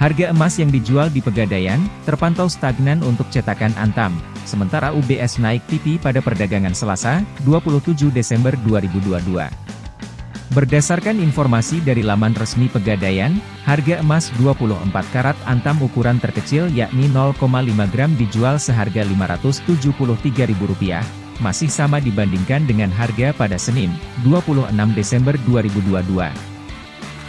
Harga emas yang dijual di Pegadaian, terpantau stagnan untuk cetakan Antam, sementara UBS naik pipi pada perdagangan Selasa, 27 Desember 2022. Berdasarkan informasi dari laman resmi Pegadaian, harga emas 24 karat Antam ukuran terkecil yakni 0,5 gram dijual seharga Rp573.000, masih sama dibandingkan dengan harga pada Senin, 26 Desember 2022.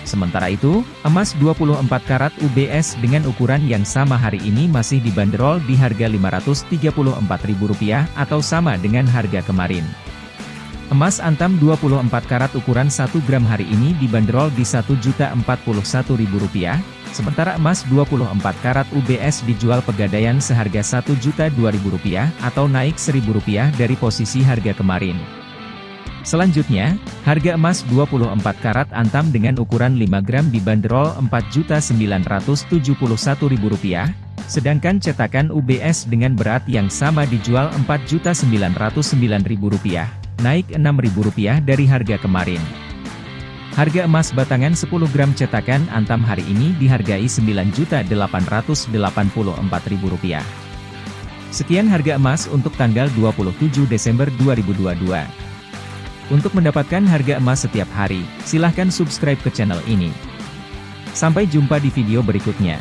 Sementara itu, emas 24 karat UBS dengan ukuran yang sama hari ini masih dibanderol di harga Rp534.000 atau sama dengan harga kemarin. Emas antam 24 karat ukuran 1 gram hari ini dibanderol di Rp1.041.000, sementara emas 24 karat UBS dijual pegadaian seharga Rp1.002.000 atau naik Rp1.000 dari posisi harga kemarin. Selanjutnya, harga emas 24 karat antam dengan ukuran 5 gram dibanderol Rp4.971.000, sedangkan cetakan UBS dengan berat yang sama dijual Rp4.909.000, naik Rp6.000 dari harga kemarin. Harga emas batangan 10 gram cetakan antam hari ini dihargai Rp9.884.000. Sekian harga emas untuk tanggal 27 Desember 2022. Untuk mendapatkan harga emas setiap hari, silahkan subscribe ke channel ini. Sampai jumpa di video berikutnya.